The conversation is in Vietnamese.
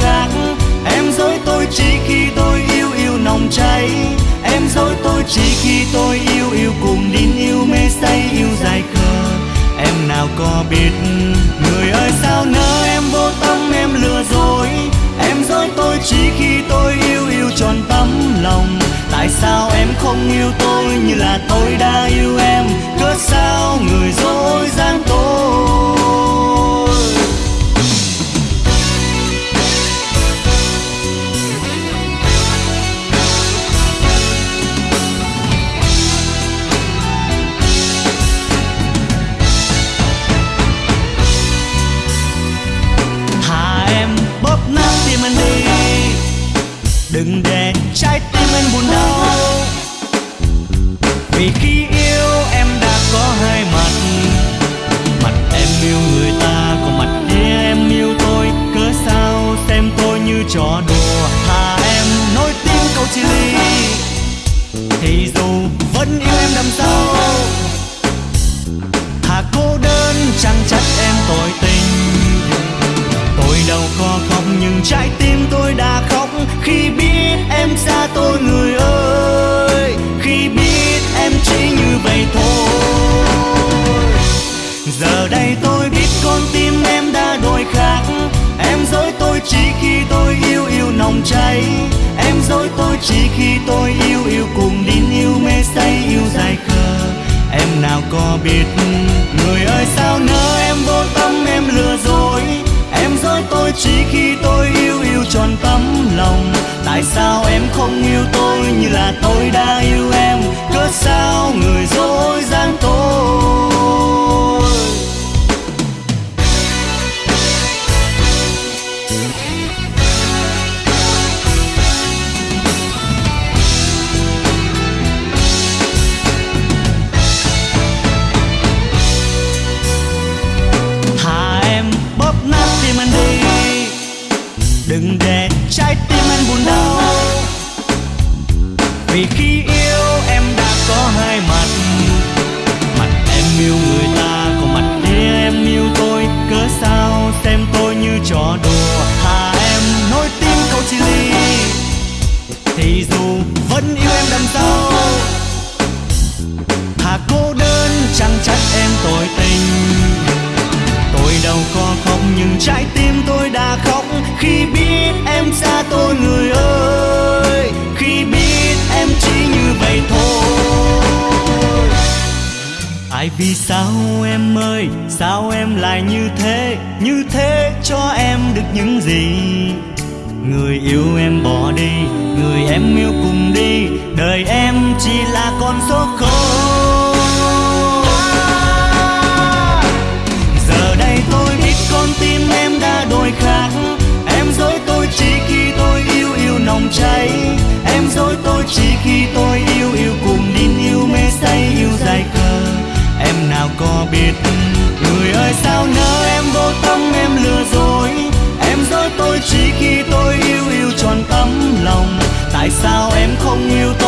khác. Em dối tôi chỉ khi tôi yêu yêu nồng cháy. Em dối tôi chỉ khi tôi yêu yêu cùng đến yêu mê say yêu dài khờ. Em nào có biết người ơi sao nỡ em vô tâm em lừa dối? Em dối tôi chỉ khi tôi yêu yêu tròn tấm lòng. Tại sao em không yêu tôi như là tôi đã yêu em đừng để trái tim anh buồn đau. Vì khi yêu em đã có hai mặt mặt em yêu người ta, còn mặt kia em yêu tôi. Cớ sao xem tôi như trò đùa, thà em nói tiếng câu chia ly. Thì dù vẫn yêu em đằng sau, thà cô đơn chẳng trách em tội tình. Tôi đâu có không nhưng trái tim vậy thôi. Giờ đây tôi biết con tim em đã đổi khác. Em dối tôi chỉ khi tôi yêu yêu nồng cháy. Em dối tôi chỉ khi tôi yêu yêu cùng đến yêu mê say yêu dài khờ. Em nào có biết người ơi sao nỡ em vô tâm em lừa dối? Em dối tôi chỉ khi tôi yêu yêu tròn tấm lòng. Tại sao em không yêu tôi như là tôi đã yêu em? Cớ sao đừng để trái tim anh buồn đau. Vì khi yêu em đã có hai mặt mặt em yêu vẫn yêu em đằng sau. Thà cô đơn, chẳng trách em tội tình. Tôi đâu có khóc, nhưng trái tim tôi đã khóc. Khi biết em xa tôi, người ơi, khi biết em chỉ như vậy thôi. Ai vì sao em ơi, sao em lại như thế? Như thế cho em được những gì? Người yêu em bỏ đi, Người em yêu cùng đi, Đời em chỉ là con số không. Giờ đây tôi biết con tim em đã đổi khác. Em dối tôi chỉ khi tôi yêu yêu nồng cháy. Em dối tôi chỉ khi tôi yêu yêu cùng điên yêu mê say yêu dài khờ Em nào có biết Người ơi sao nỡ em vô tâm em lừa dối? Em dối tôi chỉ khi tôi tại sao em không yêu tôi